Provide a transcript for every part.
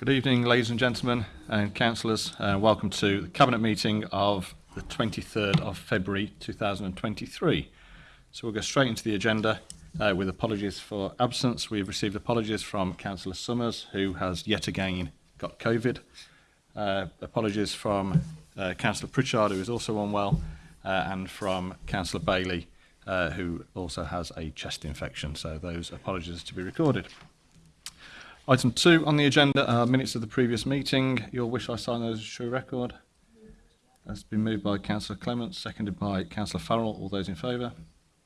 Good evening, ladies and gentlemen and councillors. Uh, welcome to the Cabinet meeting of the 23rd of February 2023. So we'll go straight into the agenda uh, with apologies for absence. We've received apologies from Councillor Summers, who has yet again got COVID. Uh, apologies from uh, Councillor Pritchard, who is also unwell, uh, and from Councillor Bailey, uh, who also has a chest infection. So those apologies to be recorded. Item two on the agenda are minutes of the previous meeting. Your wish I sign those as true record. That's been moved by Councillor Clements, seconded by Councillor Farrell. All those in favour?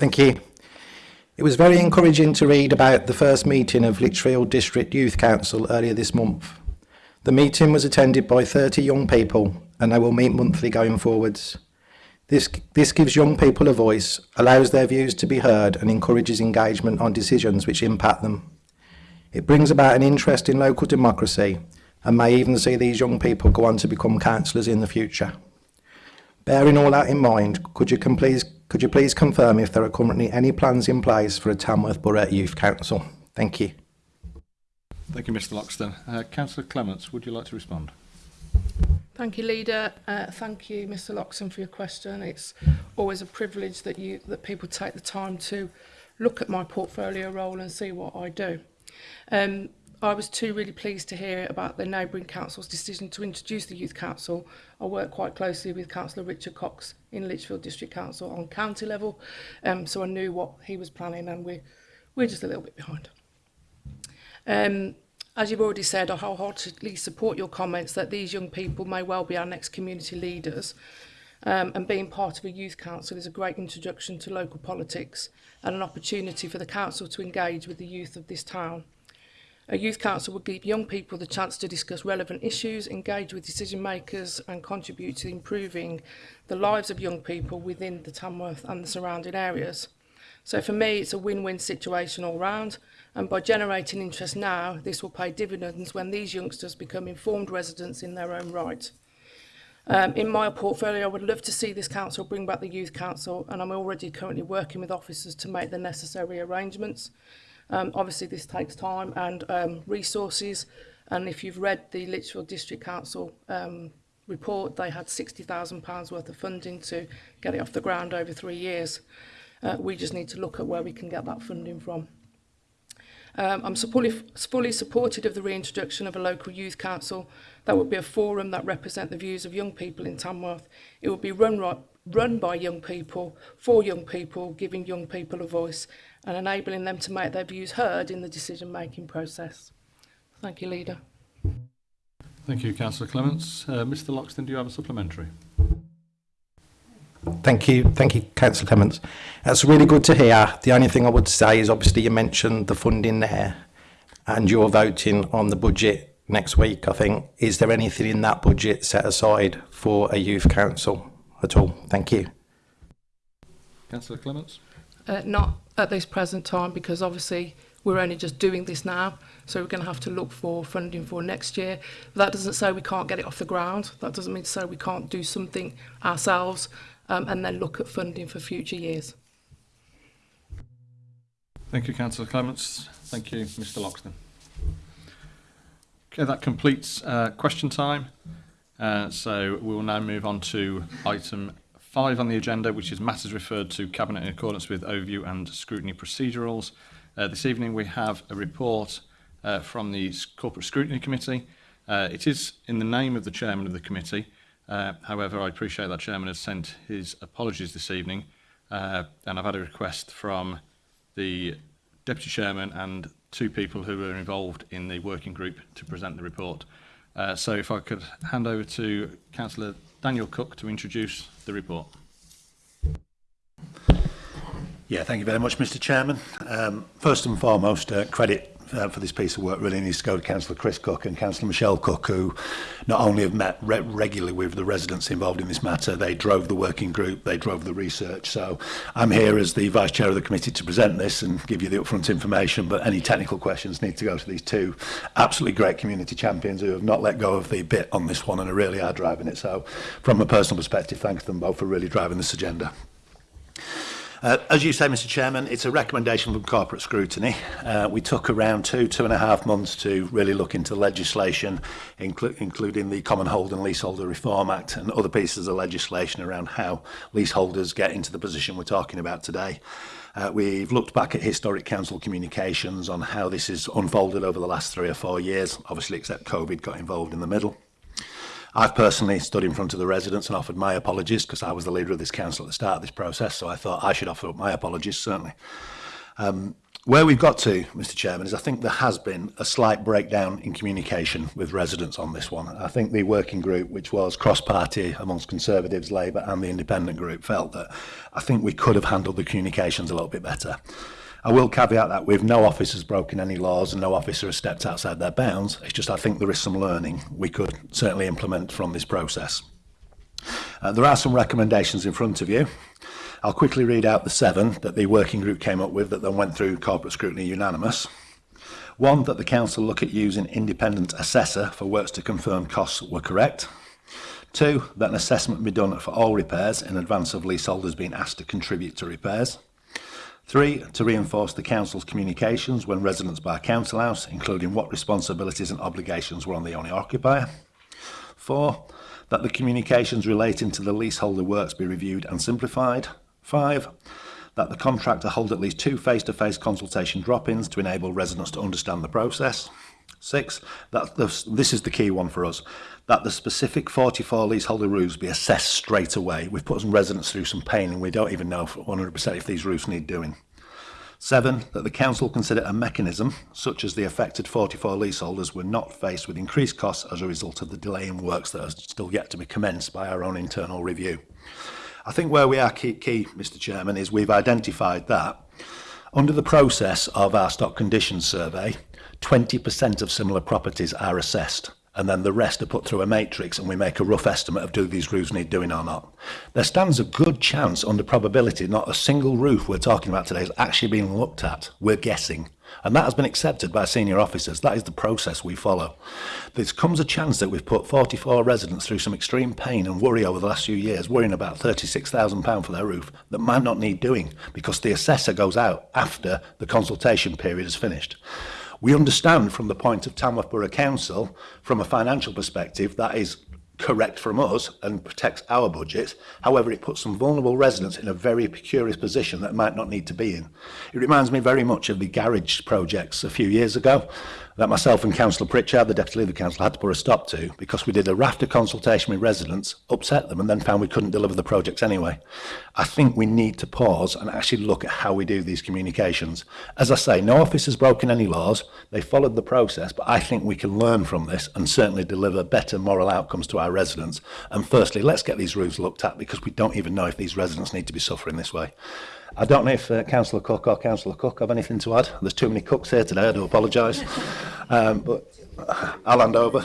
Thank you. It was very encouraging to read about the first meeting of Lichfield District Youth Council earlier this month. The meeting was attended by 30 young people and they will meet monthly going forwards. This, this gives young people a voice, allows their views to be heard and encourages engagement on decisions which impact them. It brings about an interest in local democracy and may even see these young people go on to become councillors in the future. Bearing all that in mind, could you, please, could you please confirm if there are currently any plans in place for a Tamworth Borough Youth Council? Thank you. Thank you, Mr Loxton. Uh, Councillor Clements, would you like to respond? Thank you, Leader. Uh, thank you, Mr Loxton, for your question. It's always a privilege that, you, that people take the time to look at my portfolio role and see what I do. Um, I was too really pleased to hear about the neighbouring council's decision to introduce the Youth Council. I work quite closely with Councillor Richard Cox in Lichfield District Council on county level, um, so I knew what he was planning and we're, we're just a little bit behind. Um, as you've already said, I wholeheartedly support your comments that these young people may well be our next community leaders. Um, and being part of a youth council is a great introduction to local politics and an opportunity for the council to engage with the youth of this town. A Youth Council would give young people the chance to discuss relevant issues, engage with decision makers and contribute to improving the lives of young people within the Tamworth and the surrounding areas. So for me, it's a win-win situation all round. And by generating interest now, this will pay dividends when these youngsters become informed residents in their own right. Um, in my portfolio, I would love to see this council bring back the Youth Council, and I'm already currently working with officers to make the necessary arrangements. Um, obviously, this takes time and um, resources. And if you've read the Litchfield District Council um, report, they had £60,000 worth of funding to get it off the ground over three years. Uh, we just need to look at where we can get that funding from. Um, I'm fully supportive of the reintroduction of a local youth council. That would be a forum that represent the views of young people in Tamworth. It would be run right, run by young people, for young people, giving young people a voice and enabling them to make their views heard in the decision-making process. Thank you, Leader. Thank you, Councillor Clements. Uh, Mr Loxton, do you have a supplementary? Thank you, thank you, Councillor Clements. That's really good to hear. The only thing I would say is obviously you mentioned the funding there and you're voting on the budget next week, I think. Is there anything in that budget set aside for a youth council? at all. Thank you. Councillor Clements? Uh, not at this present time because obviously we're only just doing this now so we're going to have to look for funding for next year that doesn't say we can't get it off the ground that doesn't mean to say we can't do something ourselves um, and then look at funding for future years Thank you Councillor Clements thank you Mr Loxton Okay that completes uh, question time Uh, so we will now move on to item five on the agenda, which is matters referred to Cabinet in accordance with overview and scrutiny procedurals. Uh, this evening we have a report uh, from the Corporate Scrutiny Committee. Uh, it is in the name of the chairman of the committee. Uh, however, I appreciate that chairman has sent his apologies this evening, uh, and I've had a request from the deputy chairman and two people who were involved in the working group to present the report. Uh, so if I could hand over to Councillor Daniel Cook to introduce the report. Yeah, thank you very much, Mr Chairman. Um, first and foremost, uh, credit uh, for this piece of work really needs to go to Councillor Chris Cook and Councillor Michelle Cook, who not only have met re regularly with the residents involved in this matter, they drove the working group, they drove the research. So I'm here as the Vice Chair of the committee to present this and give you the upfront information, but any technical questions need to go to these two absolutely great community champions who have not let go of the bit on this one and are really are driving it. So from a personal perspective, thanks to them both for really driving this agenda. Uh, as you say, Mr Chairman, it's a recommendation from corporate scrutiny. Uh, we took around two, two and a half months to really look into legislation, inclu including the Common Hold and Leaseholder Reform Act and other pieces of legislation around how leaseholders get into the position we're talking about today. Uh, we've looked back at historic council communications on how this has unfolded over the last three or four years, obviously except COVID got involved in the middle. I've personally stood in front of the residents and offered my apologies because I was the leader of this council at the start of this process, so I thought I should offer my apologies, certainly. Um, where we've got to, Mr Chairman, is I think there has been a slight breakdown in communication with residents on this one. I think the working group, which was cross-party amongst Conservatives, Labour and the Independent group, felt that I think we could have handled the communications a little bit better. I will caveat that with no officer's broken any laws and no officer has stepped outside their bounds. It's just I think there is some learning we could certainly implement from this process. Uh, there are some recommendations in front of you. I'll quickly read out the seven that the working group came up with that then went through corporate scrutiny unanimous. One, that the council look at using independent assessor for works to confirm costs were correct. Two, that an assessment be done for all repairs in advance of leaseholders being asked to contribute to repairs. Three, to reinforce the Council's communications when residents buy a council house, including what responsibilities and obligations were on the owner occupier. Four, that the communications relating to the leaseholder works be reviewed and simplified. Five, that the contractor hold at least two face-to-face -face consultation drop-ins to enable residents to understand the process. Six, that the, this is the key one for us, that the specific 44 leaseholder roofs be assessed straight away. We've put some residents through some pain and we don't even know 100% if these roofs need doing. Seven, that the council consider a mechanism, such as the affected 44 leaseholders were not faced with increased costs as a result of the delay in works that are still yet to be commenced by our own internal review. I think where we are key, key Mr Chairman, is we've identified that under the process of our stock condition survey, 20% of similar properties are assessed and then the rest are put through a matrix and we make a rough estimate of do these roofs need doing or not. There stands a good chance under probability not a single roof we're talking about today is actually being looked at. We're guessing. And that has been accepted by senior officers. That is the process we follow. There comes a chance that we've put 44 residents through some extreme pain and worry over the last few years, worrying about £36,000 for their roof that might not need doing because the assessor goes out after the consultation period is finished. We understand from the point of Tamworth Borough Council, from a financial perspective, that is correct from us and protects our budget. However, it puts some vulnerable residents in a very precarious position that might not need to be in. It reminds me very much of the garage projects a few years ago that myself and Councillor Pritchard, the Deputy Leader of Council, had to put a stop to because we did a raft of consultation with residents, upset them, and then found we couldn't deliver the projects anyway. I think we need to pause and actually look at how we do these communications. As I say, no office has broken any laws. They followed the process, but I think we can learn from this and certainly deliver better moral outcomes to our residents. And firstly, let's get these roofs looked at because we don't even know if these residents need to be suffering this way. I don't know if uh, Councillor Cook or Councillor Cook have anything to add. There's too many cooks here today, I do apologise. um, but I'll hand over.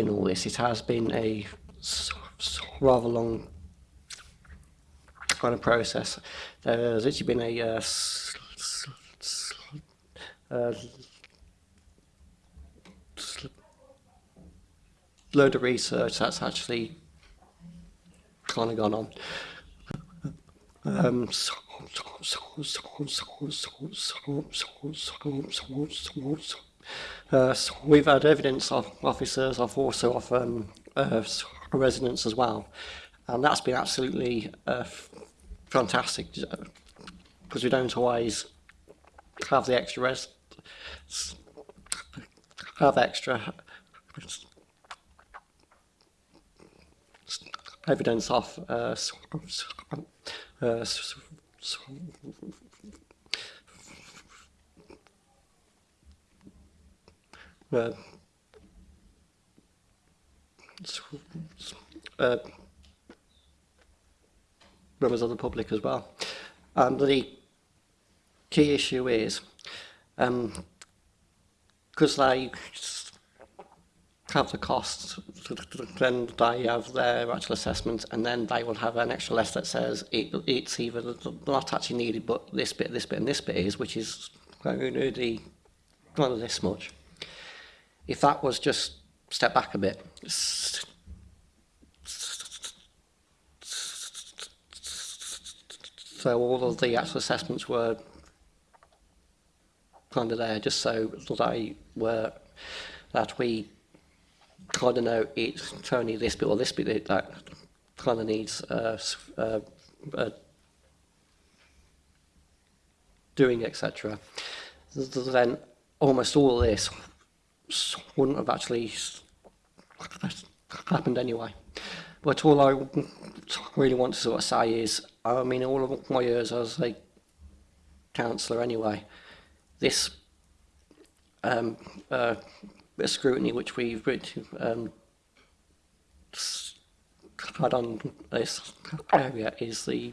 in all this, it has been a rather long kind of process. There's actually been a uh, uh, load of research that's actually kind of gone on. Um, uh, so we've had evidence of officers, of also of um, uh, residents as well. And that's been absolutely uh, fantastic because uh, we don't always have the extra res have extra evidence of uh, uh, uh, uh, members of the public as well. And the key issue is, because um, they have the costs, then they have their actual assessment, and then they will have an extra list that says it, it's either not actually needed, but this bit, this bit, and this bit is, which is only the, well, this much. If that was just step back a bit. So all of the actual assessments were kind of there just so they were that we kind of know it's only this bit or this bit that kind of needs uh, uh, uh, doing etc. Then almost all of this wouldn't have actually happened anyway. But all I really want to sort of say is, I mean, all of my years as a councillor anyway, this um, uh, scrutiny which we've um, had on this area is the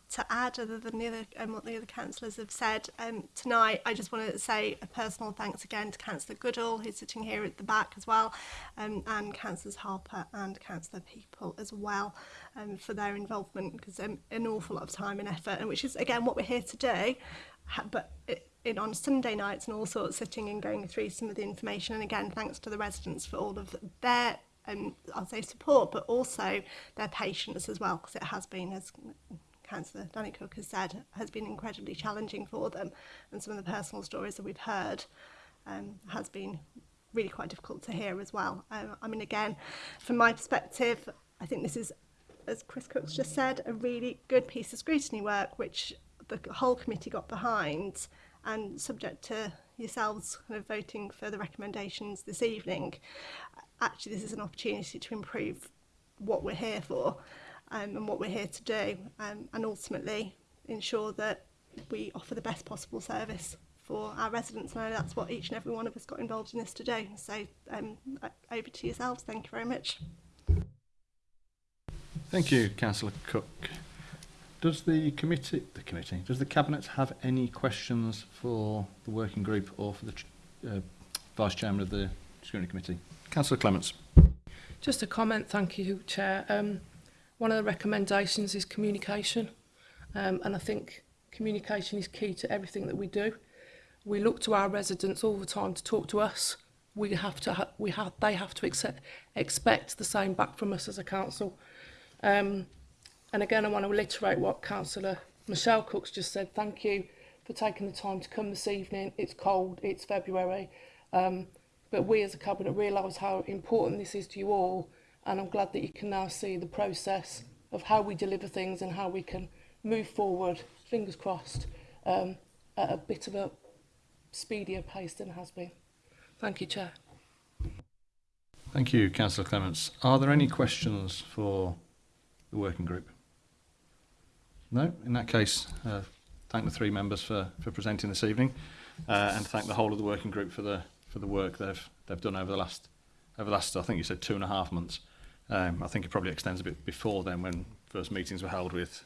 to add other than the other um, what the other councillors have said. Um, tonight, I just want to say a personal thanks again to Councillor Goodall, who's sitting here at the back as well, um, and Councillors Harper and Councillor People as well um, for their involvement because um, an awful lot of time and effort, and which is again what we're here today. But it, in on Sunday nights and all sorts, sitting and going through some of the information. And again, thanks to the residents for all of their um, I'll say support, but also their patience as well, because it has been, as Councillor Danny Cook has said, has been incredibly challenging for them. And some of the personal stories that we've heard um, has been really quite difficult to hear as well. Um, I mean, again, from my perspective, I think this is, as Chris Cook's just said, a really good piece of scrutiny work, which the whole committee got behind and subject to yourselves kind of voting for the recommendations this evening, actually this is an opportunity to improve what we're here for um, and what we're here to do um, and ultimately ensure that we offer the best possible service for our residents and I know that's what each and every one of us got involved in this today so um, over to yourselves thank you very much Thank you Councillor Cook Does the committee the committee does the cabinet have any questions for the working group or for the uh, vice chairman of the scrutiny committee Councillor Clements Just a comment thank you chair um One of the recommendations is communication. Um, and I think communication is key to everything that we do. We look to our residents all the time to talk to us. We have to, ha we have, they have to accept, expect the same back from us as a council. Um, and again, I want to reiterate what Councillor Michelle Cooks just said. Thank you for taking the time to come this evening. It's cold, it's February. Um, but we as a cabinet realise how important this is to you all and I'm glad that you can now see the process of how we deliver things and how we can move forward, fingers crossed, um, at a bit of a speedier pace than has been. Thank you, Chair. Thank you, Councillor Clements. Are there any questions for the working group? No? In that case, uh, thank the three members for, for presenting this evening uh, and thank the whole of the working group for the, for the work they've, they've done over the last, over the last, I think you said two and a half months. Um, I think it probably extends a bit before then when first meetings were held with,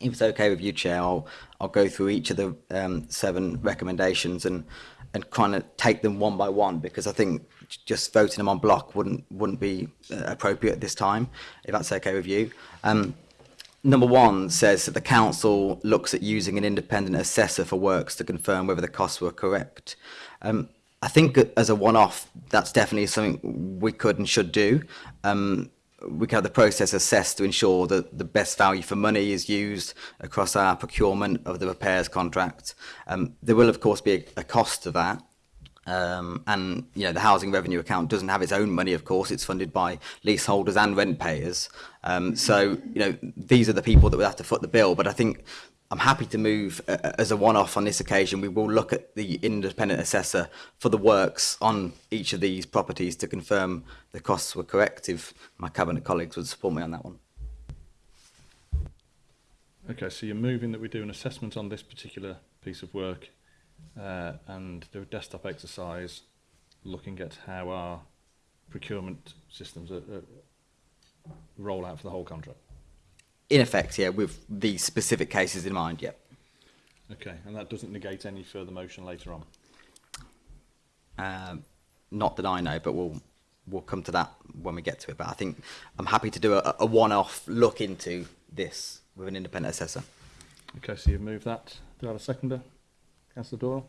if it's okay with you, Chair, I'll, I'll go through each of the um, seven recommendations and, and kind of take them one by one because I think just voting them on block wouldn't wouldn't be uh, appropriate this time, if that's okay with you. Um, number one says that the council looks at using an independent assessor for works to confirm whether the costs were correct. Um, I think as a one-off, that's definitely something we could and should do. Um, we can have the process assessed to ensure that the best value for money is used across our procurement of the repairs contract. Um, there will, of course, be a, a cost to that. Um, and you know the housing revenue account doesn't have its own money. Of course, it's funded by leaseholders and rent payers. Um, so you know these are the people that would have to foot the bill. But I think I'm happy to move uh, uh, as a one-off on this occasion. We will look at the independent assessor for the works on each of these properties to confirm the costs were correct. If my cabinet colleagues would support me on that one. Okay, so you're moving that we do an assessment on this particular piece of work uh, and do a desktop exercise looking at how our procurement systems are, are roll out for the whole contract. In effect, yeah, with these specific cases in mind, yeah. Okay, and that doesn't negate any further motion later on? Um, not that I know, but we'll we'll come to that when we get to it. But I think I'm happy to do a, a one-off look into this with an independent assessor. Okay, so you've moved that. Do I have a seconder? Councillor Doyle?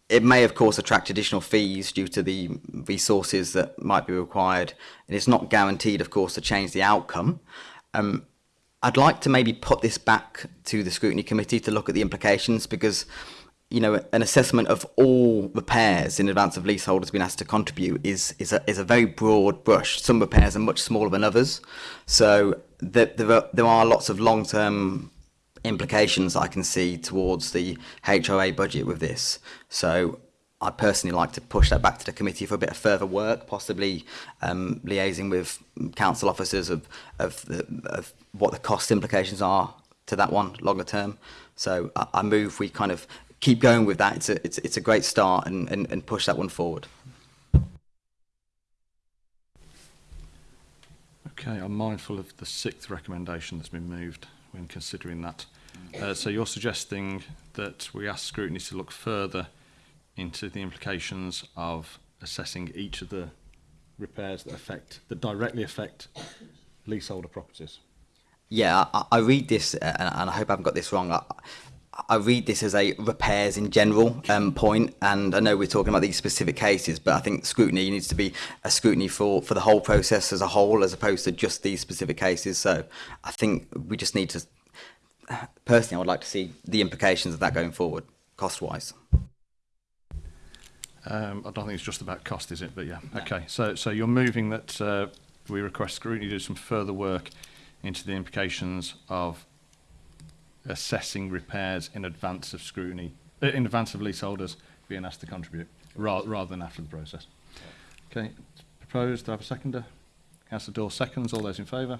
it may, of course, attract additional fees due to the resources that might be required, and it's not guaranteed, of course, to change the outcome. Um, I'd like to maybe put this back to the scrutiny committee to look at the implications because you know an assessment of all repairs in advance of leaseholders being asked to contribute is is a, is a very broad brush some repairs are much smaller than others so there, there, are, there are lots of long-term implications I can see towards the HOA budget with this so I personally like to push that back to the committee for a bit of further work, possibly um, liaising with council officers of of, the, of what the cost implications are to that one longer term. So I, I move we kind of keep going with that. It's a, it's, it's a great start and, and, and push that one forward. Okay, I'm mindful of the sixth recommendation that's been moved when considering that. Uh, so you're suggesting that we ask scrutiny to look further into the implications of assessing each of the repairs that affect that directly affect leaseholder properties. Yeah, I, I read this, uh, and, and, I hope I haven't got this wrong. I, I read this as a repairs in general um, point, and I know we're talking about these specific cases, but I think scrutiny needs to be a scrutiny for, for the whole process as a whole, as opposed to just these specific cases. So I think we just need to, personally, I would like to see the implications of that going forward, cost wise. Um, I don't think it's just about cost, is it? But yeah, no. okay. So so you're moving that uh, we request scrutiny to do some further work into the implications of assessing repairs in advance of scrutiny, uh, in advance of leaseholders being asked to contribute, ra rather than after the process. Okay, proposed, do I have a seconder? Councillor Dawes seconds, all those in favour?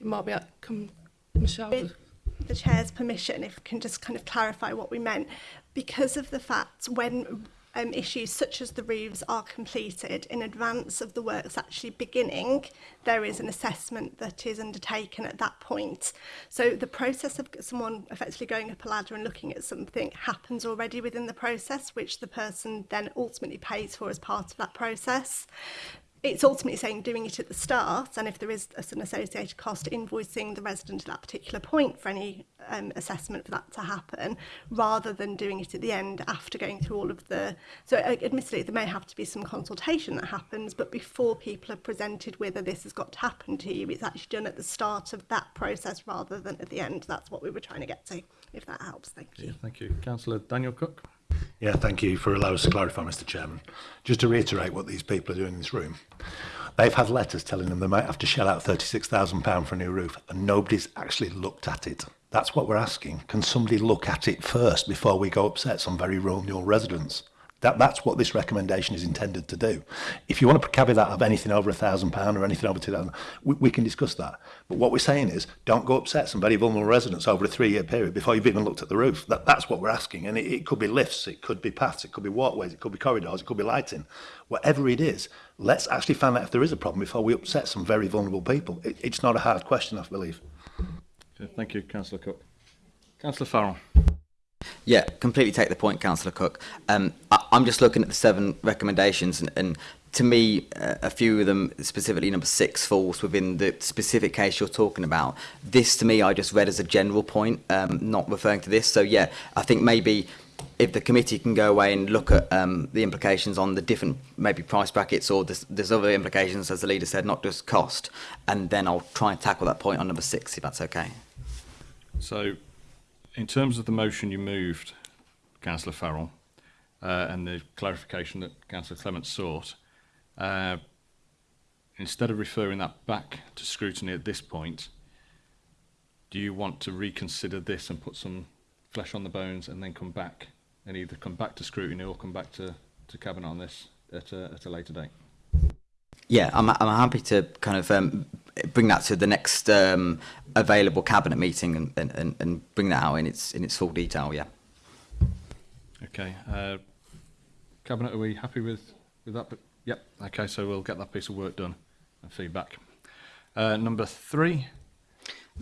It might be, uh, come, Michelle. With the Chair's permission, if we can just kind of clarify what we meant. Because of the fact when um, issues such as the roofs are completed in advance of the works actually beginning, there is an assessment that is undertaken at that point. So the process of someone effectively going up a ladder and looking at something happens already within the process, which the person then ultimately pays for as part of that process it's ultimately saying doing it at the start, and if there is a, an associated cost, invoicing the resident at that particular point for any um, assessment for that to happen, rather than doing it at the end after going through all of the. So, uh, admittedly, there may have to be some consultation that happens, but before people are presented whether this has got to happen to you, it's actually done at the start of that process rather than at the end. That's what we were trying to get to, if that helps. Thank you. Yeah, thank you. Councillor Daniel Cook. Yeah, thank you for allowing us to clarify, Mr Chairman. Just to reiterate what these people are doing in this room, they've had letters telling them they might have to shell out £36,000 for a new roof and nobody's actually looked at it. That's what we're asking. Can somebody look at it first before we go upset some very rural residents? That, that's what this recommendation is intended to do. If you want to caveat of anything over a thousand pound or anything over two thousand, we, we can discuss that. But what we're saying is, don't go upset some very vulnerable residents over a three-year period before you've even looked at the roof. That, that's what we're asking, and it, it could be lifts, it could be paths, it could be walkways, it could be corridors, it could be lighting, whatever it is. Let's actually find out if there is a problem before we upset some very vulnerable people. It, it's not a hard question, I believe. Okay, thank you, Councillor Cook. Councillor Farrell. Yeah, completely take the point, Councillor Cook. Um, I, I'm just looking at the seven recommendations, and, and to me, uh, a few of them, specifically number six, falls within the specific case you're talking about. This, to me, I just read as a general point, um, not referring to this. So, yeah, I think maybe if the committee can go away and look at um, the implications on the different maybe price brackets or there's other implications, as the leader said, not just cost, and then I'll try and tackle that point on number six, if that's okay. So, in terms of the motion you moved, Councillor Farrell, uh, and the clarification that Councillor Clement sought, uh, instead of referring that back to scrutiny at this point, do you want to reconsider this and put some flesh on the bones and then come back and either come back to scrutiny or come back to, to Cabinet on this at a, at a later date? Yeah, I'm, I'm happy to kind of um, bring that to the next um, available cabinet meeting and, and, and bring that out in its in its full detail. Yeah. Okay. Uh, Cabinet, are we happy with, with that? But, yep, okay, so we'll get that piece of work done and feedback. Uh, number three.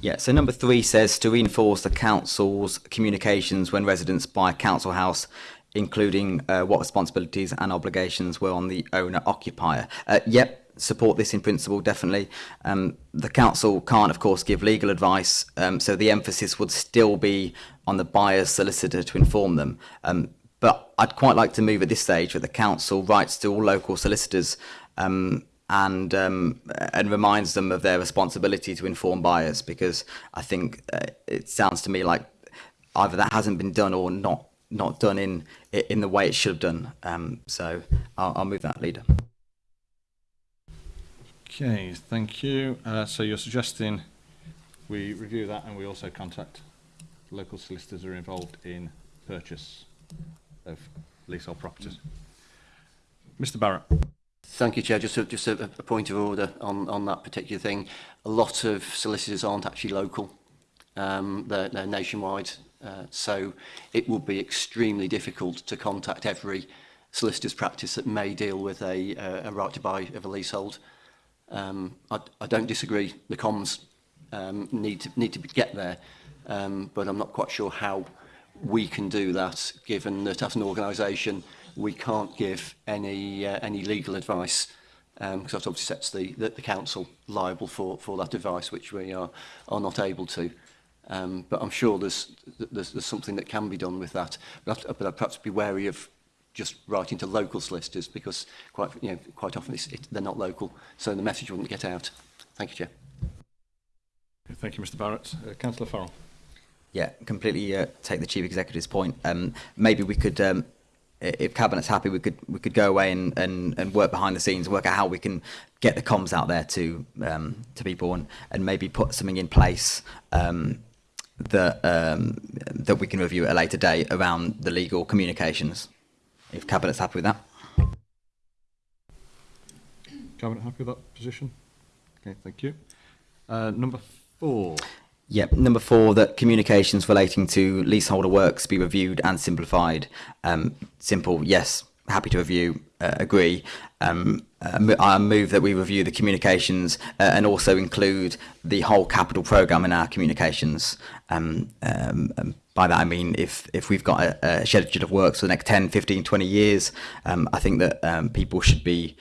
Yeah, so number three says to reinforce the council's communications when residents buy council house, including uh, what responsibilities and obligations were on the owner-occupier. Uh, yep, support this in principle, definitely. Um, the council can't, of course, give legal advice, um, so the emphasis would still be on the buyer's solicitor to inform them. Um, but I'd quite like to move at this stage that the council writes to all local solicitors um, and um, and reminds them of their responsibility to inform buyers because I think uh, it sounds to me like either that hasn't been done or not not done in in the way it should have done. Um, so I'll, I'll, move that leader. Okay, thank you. Uh, so you're suggesting we review that and we also contact local solicitors who are involved in purchase. of leasehold properties. Mr Barrett. Thank you, Chair. Just a, just a, a point of order on, on that particular thing. A lot of solicitors aren't actually local. Um, they're, they're nationwide. Uh, so it would be extremely difficult to contact every solicitor's practice that may deal with a, uh, a right to buy of a leasehold. Um, I, I don't disagree. The comms um, need, to, need to get there, um, but I'm not quite sure how we can do that given that as an organisation we can't give any uh, any legal advice um because that obviously sets the, the, the council liable for, for that advice which we are, are not able to. Um, but I'm sure there's, there's, there's something that can be done with that. But, I'd, but I'd perhaps be wary of just writing to local solicitors because quite, you know, quite often it's, it, they're not local, so the message wouldn't get out. Thank you, Chair. Thank you, Mr Barrett. Uh, Councillor Farrell. Yeah, completely uh, take the chief executive's point. Um, maybe we could, um, if cabinet's happy, we could we could go away and, and, and work behind the scenes, work out how we can get the comms out there to um, to people, and, and maybe put something in place um, that um, that we can review at a later date around the legal communications. If cabinet's happy with that. Cabinet happy with that position? Okay, thank you. Uh, number four. Yep. Number four, that communications relating to leaseholder works be reviewed and simplified. Um, simple, yes. Happy to review. Uh, agree. Um, uh, I move that we review the communications uh, and also include the whole capital program in our communications. Um, um, um, by that I mean if if we've got a, a, schedule of works for the next 10, 15, 20 years, um, I think that people should be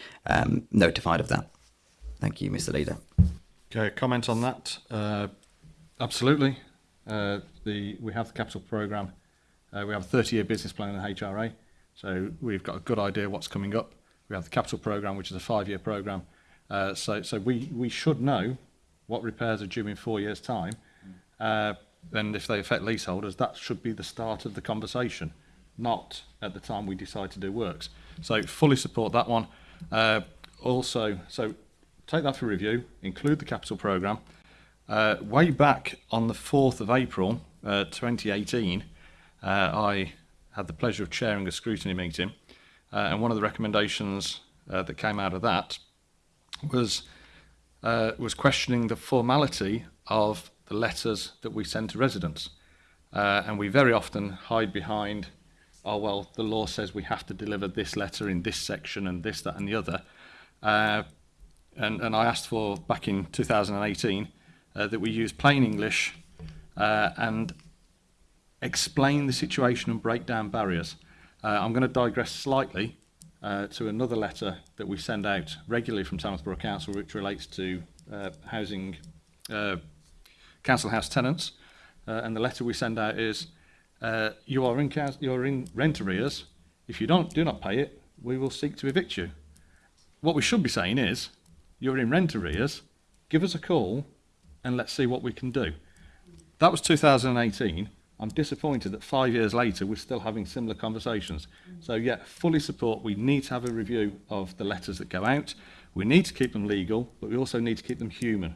notified of that. Thank you, Mr. Leader. Okay, comment on that. Uh Absolutely. Uh, the, we have the capital program. Uh, we have a 30-year business plan in the HRA, so we've got a good idea what's coming up. We have the capital program, which is a five-year program. Uh, so so we, we should know what repairs are due in four years' time. Uh, and if they affect leaseholders, that should be the start of the conversation, not at the time we decide to do works. So fully support that one. Uh, also, so take that for review, include the capital program. Uh, way back on the 4th of April uh, 2018, uh, I had the pleasure of chairing a scrutiny meeting, uh, and one of the recommendations uh, that came out of that was, uh, was questioning the formality of the letters that we send to residents. and we very often hide behind, oh, well, the law says we have to deliver this letter in this section and this, that, and the other. and, and I asked for, back in 2018, uh, that we use plain English uh, and explain the situation and break down barriers. Uh, I'm going to digress slightly uh, to another letter that we send out regularly from Tamworth Borough Council, which relates to uh, housing, uh, council house tenants. Uh, and the letter we send out is, uh, you are in, you're in rent arrears. If you don't, do not pay it, we will seek to evict you. What we should be saying is, you're in rent arrears, give us a call and let's see what we can do. That was 2018. I'm disappointed that five years later we're still having similar conversations. So yeah, fully support. We need to have a review of the letters that go out. We need to keep them legal, but we also need to keep them human.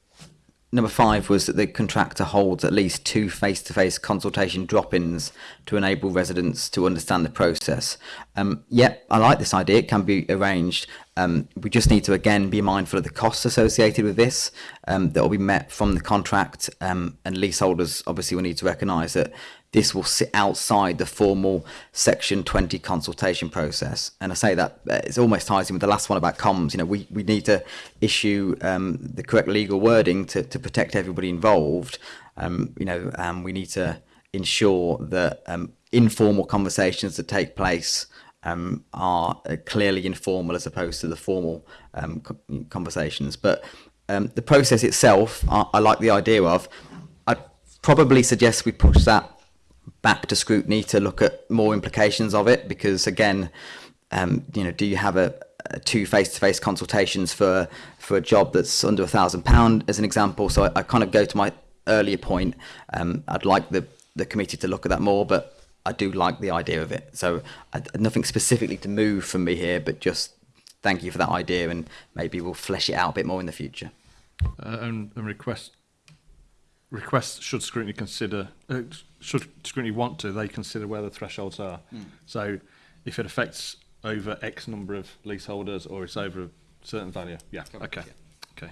Number five was that the contractor holds at least two face to face consultation drop ins to enable residents to understand the process. Um, yep, yeah, I like this idea. It can be arranged. Um, we just need to again be mindful of the costs associated with this um, that will be met from the contract, um, and leaseholders obviously will need to recognise that this will sit outside the formal Section 20 consultation process. And I say that uh, it's almost ties in with the last one about comms. You know, we, we need to issue um, the correct legal wording to, to protect everybody involved. Um, you know, um, we need to ensure that informal conversations that take place um, are uh, clearly informal as opposed to the formal um, conversations. But um, the process itself, I, I, like the idea of. I'd probably suggest we push that back to scrutiny to look at more implications of it, because again, um, you know, do you have a, a two face-to-face consultations for for a job that's under a thousand pound, as an example? So I, I, kind of go to my earlier point. Um, I'd like the the committee to look at that more, but I do like the idea of it. So I, uh, nothing specifically to move from me here, but just thank you for that idea, and maybe we'll flesh it out a bit more in the future. Uh, and, and request requests should scrutiny consider uh, should scrutiny want to they consider where the thresholds are. Mm. So if it affects over X number of leaseholders or it's over a certain value, yeah, okay, okay,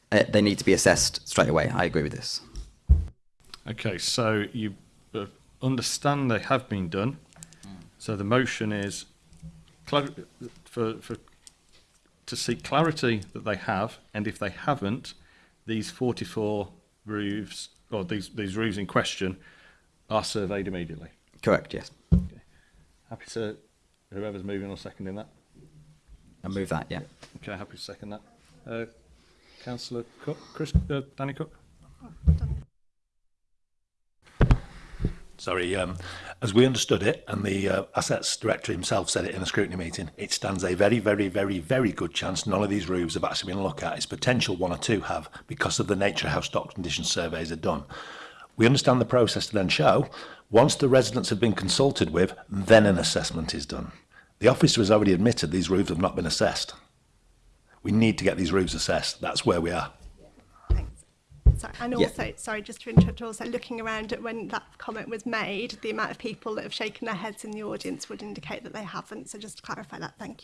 eh, they need to be assessed straight away. I agree with this. Okay. So you uh, understand they have been done. So the motion is for, for, to seek clarity that they have, and if they haven't, these 44 roofs, or these, these roofs in question, are surveyed immediately. Correct, yes. Okay. Happy to, whoever's moving or seconding that? I move that, yeah. Okay, happy to second that. Uh, Councillor Cook, Chris, uh, Danny Cook? Oh, sorry, um, as we understood it, and the uh, Assets Director himself said it in a scrutiny meeting, it stands a very, very, very, very good chance none of these roofs have actually been looked at. It's potential one or two have because of the nature of how stock condition surveys are done. We understand the process to then show, once the residents have been consulted with, then an assessment is done. The officer has already admitted these roofs have not been assessed. We need to get these roofs assessed. That's where we are. sorry, and also, yeah. sorry, just to interrupt, also looking around at when that comment was made, the amount of people that have shaken their heads in the audience would indicate that they haven't. So just to clarify that. Thank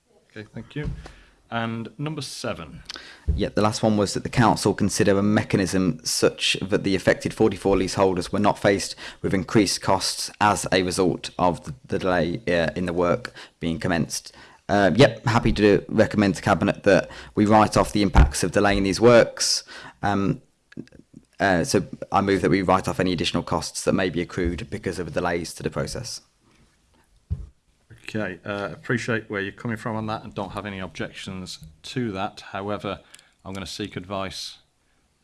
Okay, thank you. And number seven. Yeah, the last one was that the council consider a mechanism such that the affected 44 leaseholders were not faced with increased costs as a result of the delay uh, in the work being commenced. Uh, yep, happy to recommend to Cabinet that we write off the impacts of delaying these works. Um, uh, so I move that we write off any additional costs that may be accrued because of delays to the process. Okay, uh, appreciate where you're coming from on that and don't have any objections to that. However, I'm going to seek advice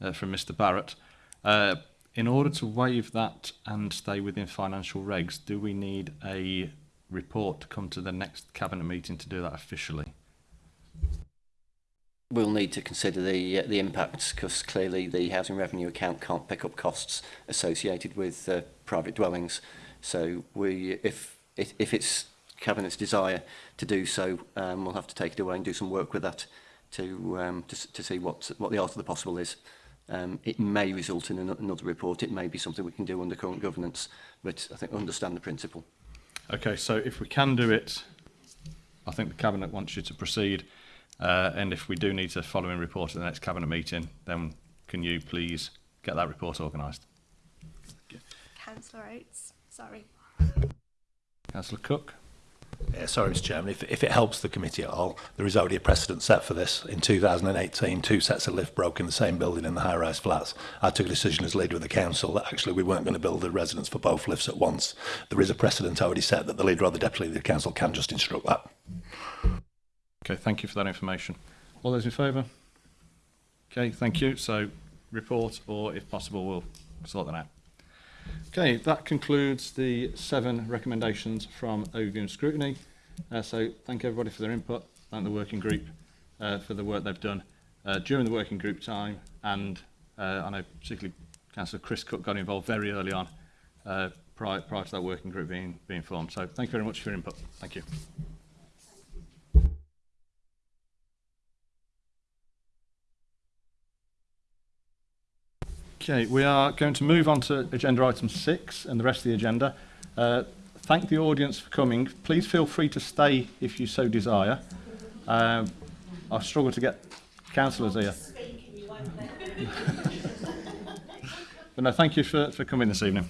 uh, from Mr. Barrett. Uh, in order to waive that and stay within financial regs, do we need a report to come to the next cabinet meeting to do that officially? we'll need to consider the uh, the impacts because clearly the housing revenue account can't pick up costs associated with uh, private dwellings. So we, if it, if it's cabinet's desire to do so, um, we'll have to take it away and do some work with that to um, to, to see what what the art of the possible is. Um, it may result in another report. It may be something we can do under current governance, but I think understand the principle. Okay, so if we can do it, I think the cabinet wants you to proceed. Uh, and if we do need a follow in report at the next cabinet meeting, then can you please get that report organised? Councillor Oates, sorry. Councillor Cook. Yeah, sorry, Mr Chairman. If, if it helps the committee at all, there is already a precedent set for this. In 2018, two sets of lift broke in the same building in the high-rise flats. I took a decision as leader of the council that actually we weren't going to build the residents for both lifts at once. There is a precedent already set that the leader or the deputy of the council can just instruct that. Okay, thank you for that information. All those in favour? Okay, thank you. So, report, or if possible, we'll sort that out. Okay, that concludes the seven recommendations from overview and scrutiny. Uh, so, thank everybody for their input and the working group uh, for the work they've done uh, during the working group time. And uh, I know particularly Councillor Chris Cook got involved very early on uh, prior, prior to that working group being, being formed. So, thank you very much for your input. Thank you. Okay, we are going to move on to agenda item six and the rest of the agenda. Uh, thank the audience for coming. Please feel free to stay if you so desire. Um, uh, I struggle to get councillors here. but no, thank you for, for coming this evening.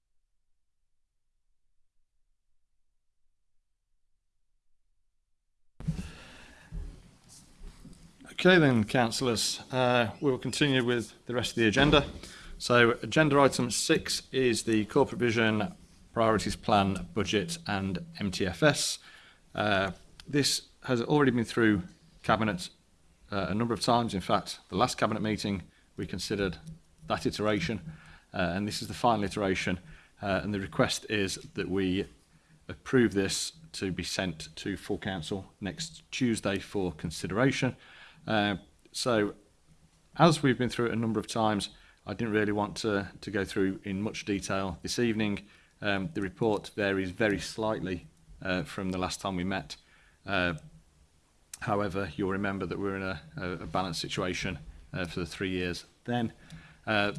Okay then, councillors, uh, we will continue with the rest of the agenda. So agenda item six is the corporate vision priorities plan, budget and MTFS. Uh, this has already been through cabinet uh, a number of times. In fact, the last cabinet meeting, we considered that iteration uh, and this is the final iteration. Uh, and the request is that we approve this to be sent to full council next Tuesday for consideration. Uh, so as we've been through it a number of times, I didn't really want to, to go through in much detail this evening. Um, the report varies very slightly uh, from the last time we met. Uh, however, you'll remember that we're in a, a, a balanced situation uh, for the three years then. Uh,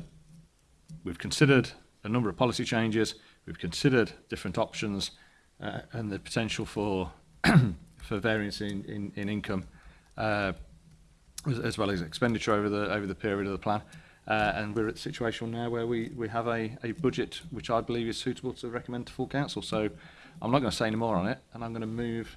we've considered a number of policy changes, we've considered different options uh, and the potential for for variance in, in, in income. Uh, as well as expenditure over the over the period of the plan. Uh, and we're at a situation now where we, we have a, a budget which I believe is suitable to recommend to full council. So I'm not going to say any more on it, and I'm going to move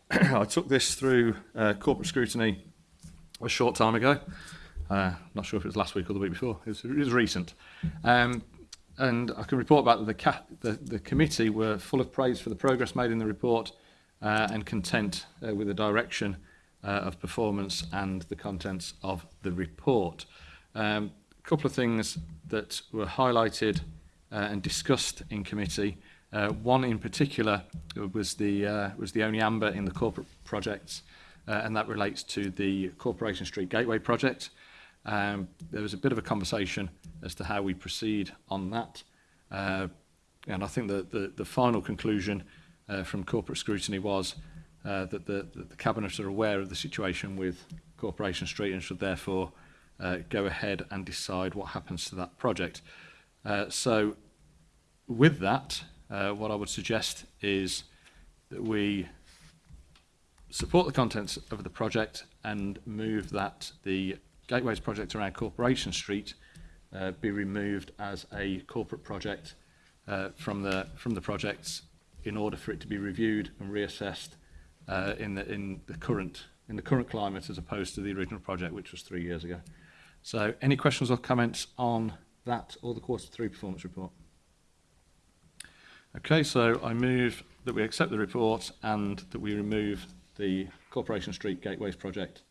I took this through uh, corporate scrutiny a short time ago. Uh, not sure if it was last week or the week before. It was, it was recent. Um, and I can report back that the, ca the, the committee were full of praise for the progress made in the report uh, and content uh, with the direction uh, of performance and the contents of the report. A um, couple of things that were highlighted uh, and discussed in committee. Uh, one in particular was the, uh, was the only amber in the corporate projects, uh, and that relates to the Corporation Street Gateway project. Um, there was a bit of a conversation as to how we proceed on that. Uh, and I think that the, the final conclusion uh, from corporate scrutiny was uh, that, the, that the Cabinet are aware of the situation with Corporation Street and should therefore uh, go ahead and decide what happens to that project. Uh, so with that, uh, what I would suggest is that we support the contents of the project and move that the Gateways project around Corporation Street uh, be removed as a corporate project uh, from, the, from the projects in order for it to be reviewed and reassessed uh, in, the, in, the current, in the current climate as opposed to the original project, which was three years ago. So any questions or comments on that or the quarter three performance report? Okay, so I move that we accept the report and that we remove the Corporation Street Gateways project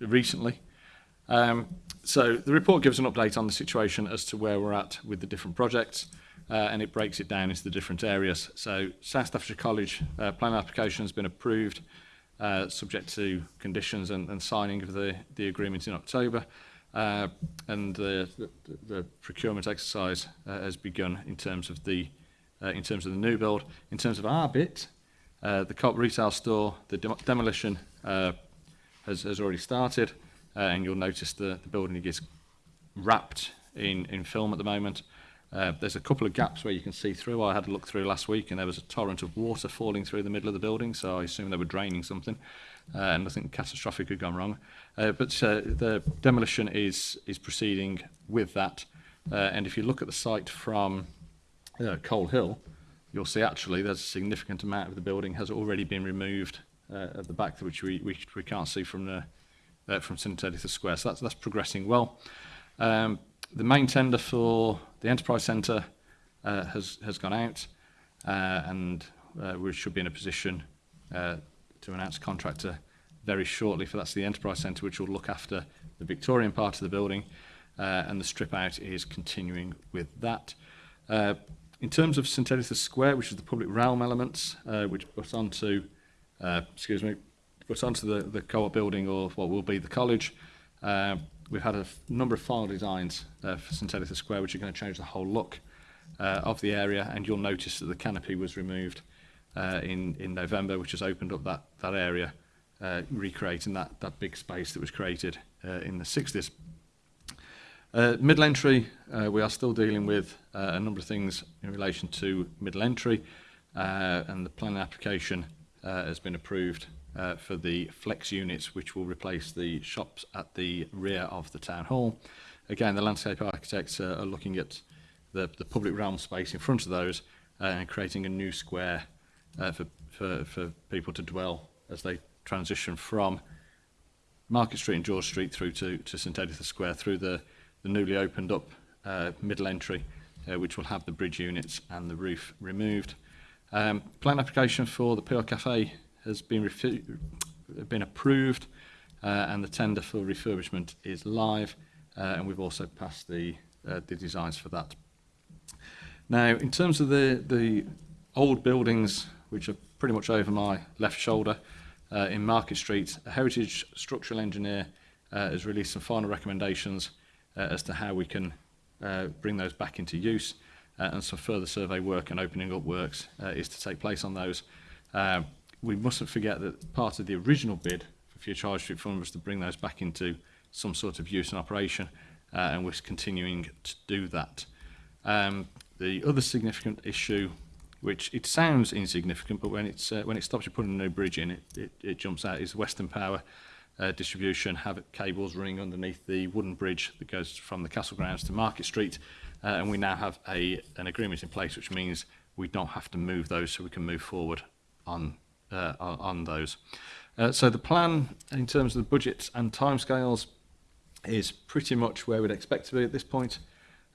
recently. Um, so the report gives an update on the situation as to where we're at with the different projects uh, and it breaks it down into the different areas. So South Staffordshire College uh, plan application has been approved uh, subject to conditions and, and signing of the, the agreement in October. Uh, and the, the, the procurement exercise uh, has begun in terms of the uh, in terms of the new build, in terms of our bit, uh, the COP retail store, the de demolition uh, has, has already started, uh, and you'll notice the, the building is wrapped in, in film at the moment. Uh, there's a couple of gaps where you can see through. I had a look through last week and there was a torrent of water falling through the middle of the building, so I assume they were draining something uh, and nothing catastrophic could gone wrong. Uh, but uh, the demolition is is proceeding with that. Uh, and if you look at the site from uh, Coal Hill, you'll see actually there's a significant amount of the building has already been removed uh, at the back, which we, we, we can't see from the uh, from St. Editha Square. So that's, that's progressing well. Um, the main tender for the Enterprise Centre uh, has, has gone out uh, and uh, we should be in a position uh, to announce a contractor very shortly for that's the Enterprise Centre, which will look after the Victorian part of the building, uh, and the strip out is continuing with that. Uh, in terms of St Editha's Square, which is the public realm elements, uh, which puts onto, uh, excuse me, puts onto the, the co-op building or what will be the college, uh, we've had a number of file designs uh, for St Editha's Square, which are going to change the whole look uh, of the area, and you'll notice that the canopy was removed uh, in, in November, which has opened up that, that area, uh, recreating that, that big space that was created uh, in the 60s. Uh, middle entry, uh, we are still dealing with uh, a number of things in relation to middle entry, uh, and the planning application uh, has been approved uh, for the flex units, which will replace the shops at the rear of the town hall. Again, the landscape architects uh, are looking at the, the public realm space in front of those uh, and creating a new square uh, for, for, for people to dwell as they transition from Market Street and George Street through to, to St Editha Square through the, the newly opened up uh, middle entry, uh, which will have the bridge units and the roof removed. Um, plan application for the Peel Cafe has been, been approved uh, and the tender for refurbishment is live uh, and we've also passed the, uh, the designs for that. Now, in terms of the, the old buildings which are pretty much over my left shoulder uh, in Market Street. A heritage structural engineer uh, has released some final recommendations uh, as to how we can uh, bring those back into use uh, and some further survey work and opening up works uh, is to take place on those. Uh, we mustn't forget that part of the original bid for Future Charge Street Fund was to bring those back into some sort of use and operation uh, and we're continuing to do that. Um, the other significant issue which it sounds insignificant, but when, it's, uh, when it stops you putting a new bridge in, it, it, it jumps out, is Western Power uh, distribution have cables running underneath the wooden bridge that goes from the castle grounds to Market Street uh, and we now have a an agreement in place which means we don't have to move those so we can move forward on uh, on those. Uh, so the plan in terms of the budgets and timescales is pretty much where we'd expect to be at this point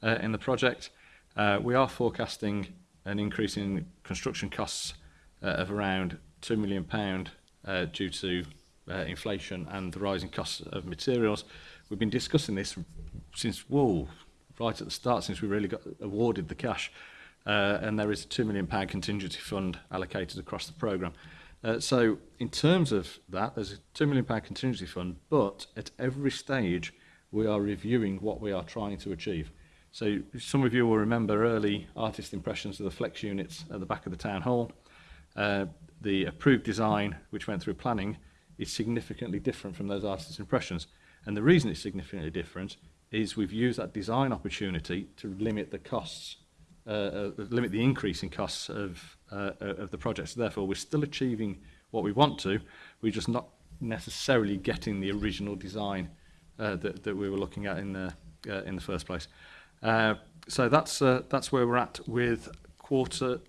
uh, in the project. Uh, we are forecasting an increase in construction costs uh, of around £2 million uh, due to uh, inflation and the rising costs of materials. We've been discussing this since, whoa, right at the start, since we really got awarded the cash. Uh, and there is a £2 million pound contingency fund allocated across the programme. Uh, so in terms of that, there's a £2 million pound contingency fund, but at every stage we are reviewing what we are trying to achieve. So some of you will remember early artist impressions of the flex units at the back of the town hall. Uh, the approved design, which went through planning, is significantly different from those artist impressions. And the reason it's significantly different is we've used that design opportunity to limit the costs, uh, uh, limit the increase in costs of, uh, of the project. So therefore, we're still achieving what we want to, we're just not necessarily getting the original design uh, that, that we were looking at in the, uh, in the first place. Uh, so that's uh, that's where we're at with quarter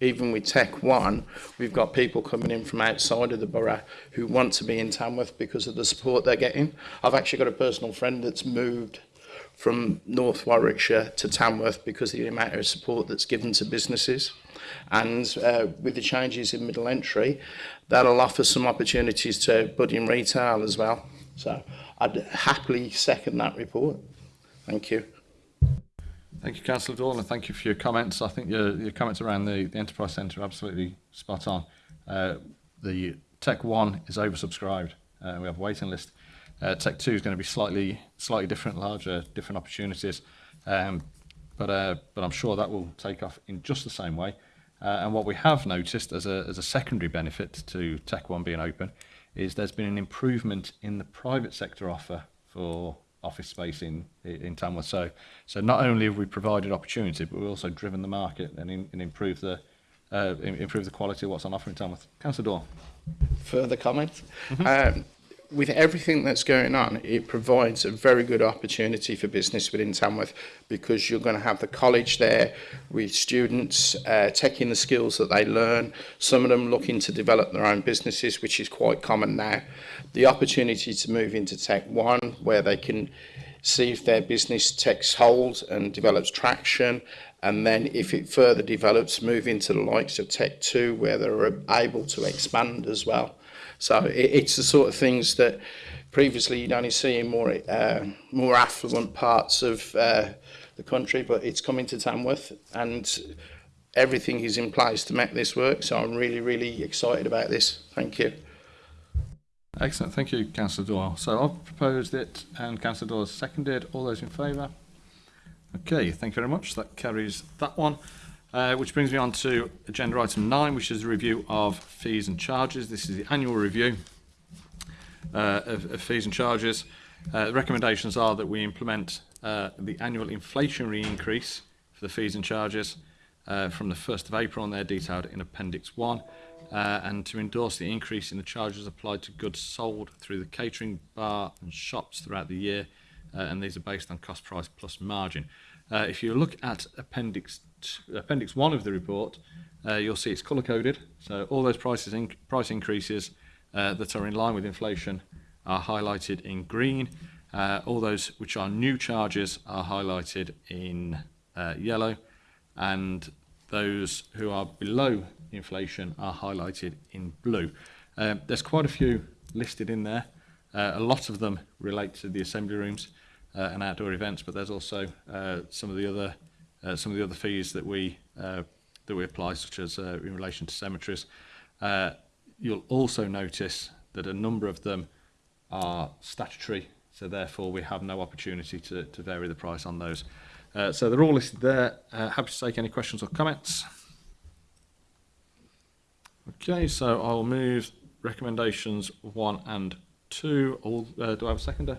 even with Tech One, we've got people coming in from outside of the borough who want to be in Tamworth because of the support they're getting. I've actually got a personal friend that's moved from North Warwickshire to Tamworth because of the amount of support that's given to businesses. And uh, with the changes in middle entry, that'll offer some opportunities to budding retail as well. So I'd happily second that report. Thank you. Thank you, Councillor Dawn, and thank you for your comments. I think your, your comments around the, the Enterprise Centre are absolutely spot on. Uh, the Tech 1 is oversubscribed. Uh, we have a waiting list. Uh, Tech 2 is going to be slightly slightly different, larger, different opportunities. Um, but, uh, but I'm sure that will take off in just the same way. Uh, and what we have noticed as a, as a secondary benefit to Tech 1 being open is there's been an improvement in the private sector offer for office space in in Tamworth. So so not only have we provided opportunity, but we've also driven the market and, in, and improved the uh, improve the quality of what's on offer in Tamworth. Councillor Dawn. Further comments? Mm -hmm. um, with everything that's going on, it provides a very good opportunity for business within Tamworth because you're going to have the college there with students uh, taking the skills that they learn, some of them looking to develop their own businesses, which is quite common now. The opportunity to move into Tech One, where they can see if their business takes hold and develops traction, and then if it further develops, move into the likes of Tech Two, where they're able to expand as well. So it, it's the sort of things that previously you'd only see in more uh, more affluent parts of uh, the country, but it's coming to Tamworth and everything is in place to make this work. So I'm really, really excited about this. Thank you. Excellent. Thank you, Councillor Doyle. So I've proposed it and Councillor Doyle has seconded. All those in favour? Okay, thank you very much. That carries that one. Uh, which brings me on to agenda item 9, which is a review of fees and charges. This is the annual review uh, of, of, fees and charges. Uh, the recommendations are that we implement uh, the annual inflationary increase for the fees and charges uh, from the 1st of April, and they're detailed in Appendix 1, uh, and to endorse the increase in the charges applied to goods sold through the catering, bar and shops throughout the year, and these are based on cost price plus margin. if you look at Appendix appendix one of the report, uh, you'll see it's color coded. So all those prices in, price increases uh, that are in line with inflation are highlighted in green. Uh, all those which are new charges are highlighted in uh, yellow, and those who are below inflation are highlighted in blue. Um, there's quite a few listed in there. Uh, a lot of them relate to the assembly rooms and outdoor events, but there's also some of the other uh, some of the other fees that we uh, that we apply, such as uh, in relation to cemeteries. Uh, you'll also notice that a number of them are statutory, so therefore we have no opportunity to, to vary the price on those. Uh, so they're all listed there. Uh, happy to take any questions or comments. Okay, so I'll move recommendations one and two. All, uh, do I have a seconder?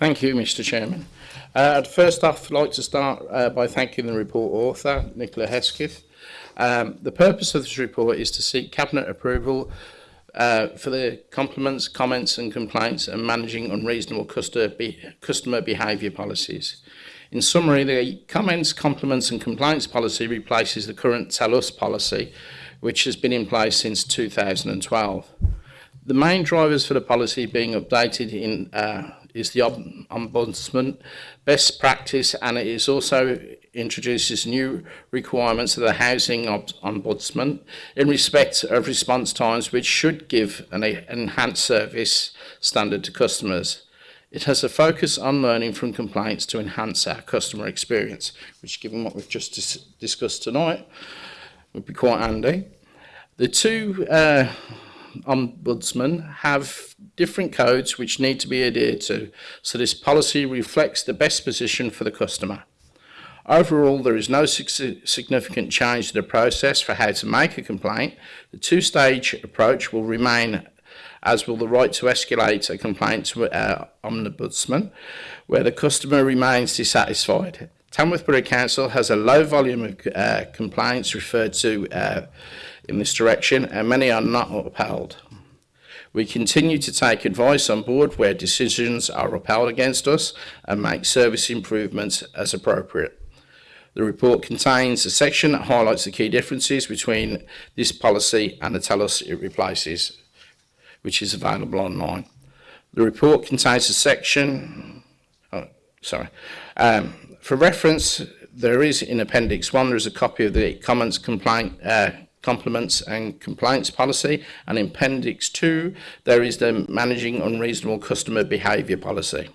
Thank you, Mr Chairman. Uh, I'd first off like to start uh, by thanking the report author, Nicola Hesketh. Um, the purpose of this report is to seek Cabinet approval uh, for the compliments, comments and complaints and managing unreasonable customer, behaviour policies. In summary, the comments, compliments and complaints policy replaces the current Tell Us policy, which has been in place since 2012. The main drivers for the policy being updated in uh, is the Ombudsman best practice and it is also introduces new requirements to the Housing Ombudsman in respect of response times which should give an enhanced service standard to customers. It has a focus on learning from complaints to enhance our customer experience, which given what we've just dis discussed tonight, would be quite handy. The two uh, ombudsmen have different codes which need to be adhered to, so this policy reflects the best position for the customer. Overall, there is no significant change to the process for how to make a complaint. The two-stage approach will remain as will the right to escalate a complaint to our uh, ombudsman, where the customer remains dissatisfied. Tamworth Borough Council has a low volume of uh, complaints referred to uh, in this direction, and many are not upheld. We continue to take advice on board where decisions are upheld against us and make service improvements as appropriate. The report contains a section that highlights the key differences between this policy and the TELUS it replaces, which is available online. The report contains a section, oh, sorry, um, for reference, there is in Appendix 1, there is a copy of the comments complaint, uh, complements and compliance policy and in appendix 2 there is the managing unreasonable customer behaviour policy.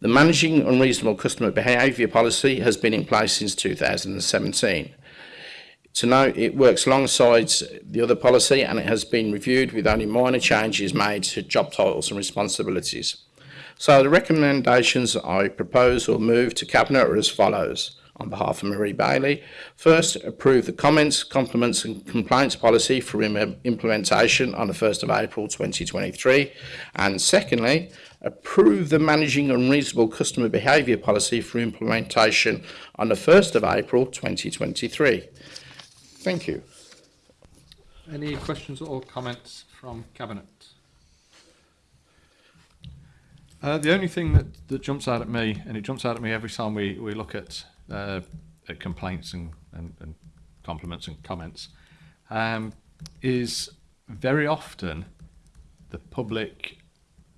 The managing unreasonable customer behaviour policy has been in place since 2017. So now it works alongside the other policy and it has been reviewed with only minor changes made to job titles and responsibilities. So the recommendations I propose or move to Cabinet are as follows on behalf of Marie Bailey. First, approve the comments, compliments and compliance policy for implementation on the 1st of April 2023. And secondly, approve the managing unreasonable customer behaviour policy for implementation on the 1st of April 2023. Thank you. Any questions or comments from Cabinet? Uh, the only thing that, that jumps out at me, and it jumps out at me every time we, we look at uh, uh, complaints and, and, and, compliments and comments um, is very often the public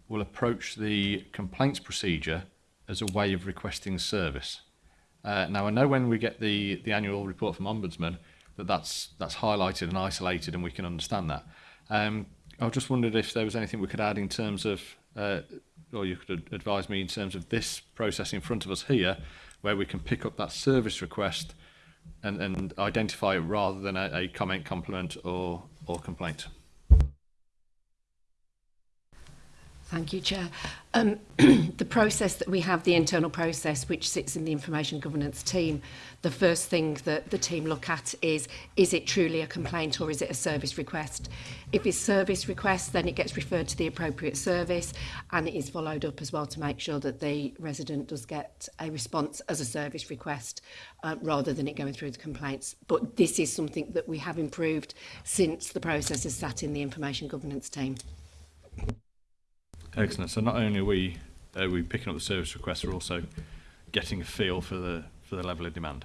will approach the complaints procedure as a way of requesting service. Uh, now I know when we get the the annual report from Ombudsman that that's that's highlighted and isolated, and we can understand that. Um, I just wondered if there was anything we could add in terms of uh, or you could advise me in terms of this process in front of us here, where we can pick up that service request and, and identify it rather than a, a comment, compliment, or, or complaint. Thank you, Chair. Um, the process that we have, the internal process, which sits in the information governance team, the first thing that the team look at is, is it truly a complaint or is it a service request? If it's service request, then it gets referred to the appropriate service and it is followed up as well to make sure that the resident does get a response as a service request uh, rather than it going through the complaints. But this is something that we have improved since the process has sat in the information governance team. Excellent. So not only are we are uh, we picking up the service requests, we're also getting a feel for the for the level of demand.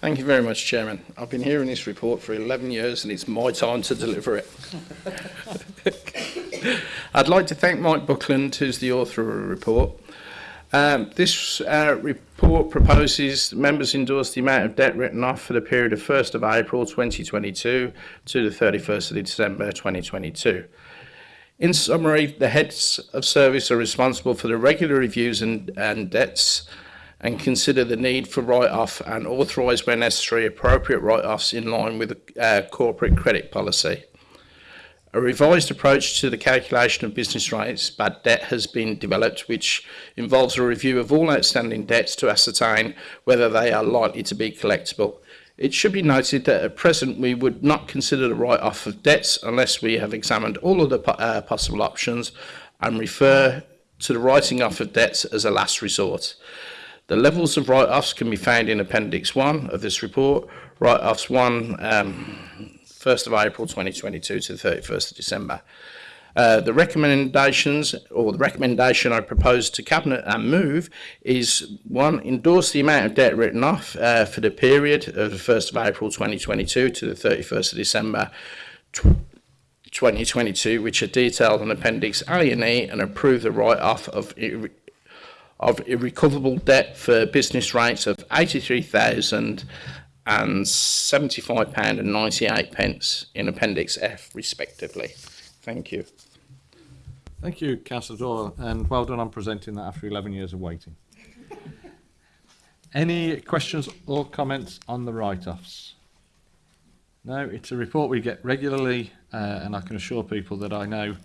Thank you very much, Chairman. I've been hearing this report for 11 years and it's my time to deliver it. I'd like to thank Mike Buckland, who's the author of the report. Um, this uh, report proposes members endorse the amount of debt written off for the period of 1st of April 2022 to the 31st of December 2022. In summary, the heads of service are responsible for the regular reviews and, and debts and consider the need for write-off and authorise where necessary appropriate write-offs in line with uh, corporate credit policy. A revised approach to the calculation of business rates bad debt has been developed, which involves a review of all outstanding debts to ascertain whether they are likely to be collectible. It should be noted that at present we would not consider the write-off of debts unless we have examined all of the po uh, possible options and refer to the writing off of debts as a last resort. The levels of write-offs can be found in Appendix 1 of this report, write-offs 1, um, 1st of April 2022 to the 31st of December. Uh, the recommendations, or the recommendation I propose to Cabinet and move, is one, endorse the amount of debt written off uh, for the period of the 1st of April 2022 to the 31st of December 2022, which are detailed in Appendix A and E, and approve the write-off of of irrecoverable debt for business rates of £83,075 98 in Appendix F, respectively. Thank you. Thank you, Councillor Doyle, and well done on presenting that after 11 years of waiting. Any questions or comments on the write-offs? No, it's a report we get regularly, uh, and I can assure people that I know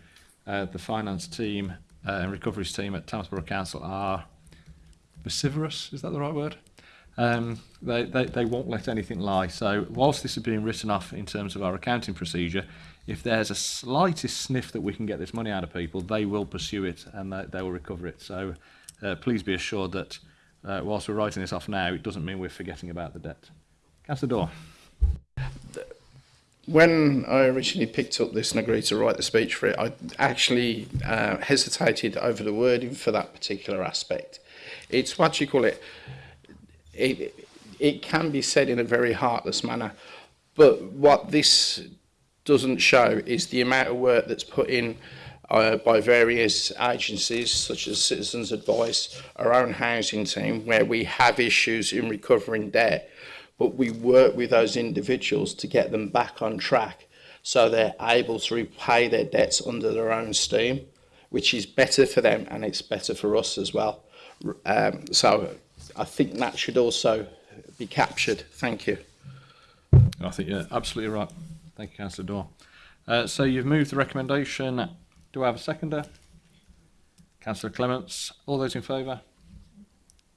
uh, the finance team uh, and recovery's team at Tamsborough Council are vociferous, is that the right word? Um, they, they, they won't let anything lie. So whilst this is being written off in terms of our accounting procedure, if there's a slightest sniff that we can get this money out of people, they will pursue it and they, they will recover it. So uh, please be assured that uh, whilst we're writing this off now, it doesn't mean we're forgetting about the debt. Councillor Dorr when I originally picked up this and agreed to write the speech for it, I actually uh, hesitated over the wording for that particular aspect. It's what you call it, it, it can be said in a very heartless manner, but what this doesn't show is the amount of work that's put in uh, by various agencies such as Citizens Advice, our own housing team, where we have issues in recovering debt but we work with those individuals to get them back on track so they're able to repay their debts under their own steam, which is better for them and it's better for us as well. Um, so I think that should also be captured. Thank you. I think you're absolutely right. Thank you, Councillor Dorr. Uh, so you've moved the recommendation. Do I have a seconder? Councillor Clements. All those in favour?